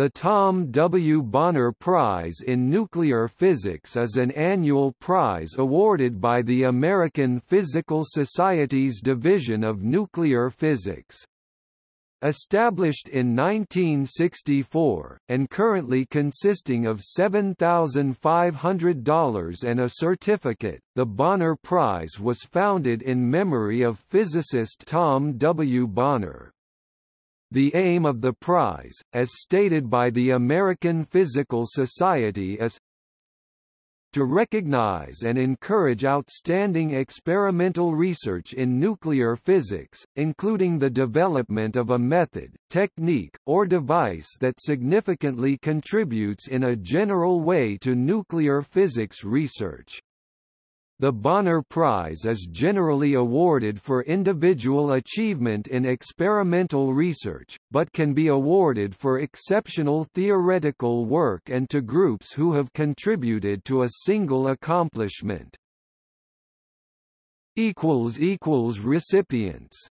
The Tom W. Bonner Prize in Nuclear Physics is an annual prize awarded by the American Physical Society's Division of Nuclear Physics. Established in 1964, and currently consisting of $7,500 and a certificate, the Bonner Prize was founded in memory of physicist Tom W. Bonner. The aim of the prize, as stated by the American Physical Society is to recognize and encourage outstanding experimental research in nuclear physics, including the development of a method, technique, or device that significantly contributes in a general way to nuclear physics research. The Bonner Prize is generally awarded for individual achievement in experimental research, but can be awarded for exceptional theoretical work and to groups who have contributed to a single accomplishment. Recipients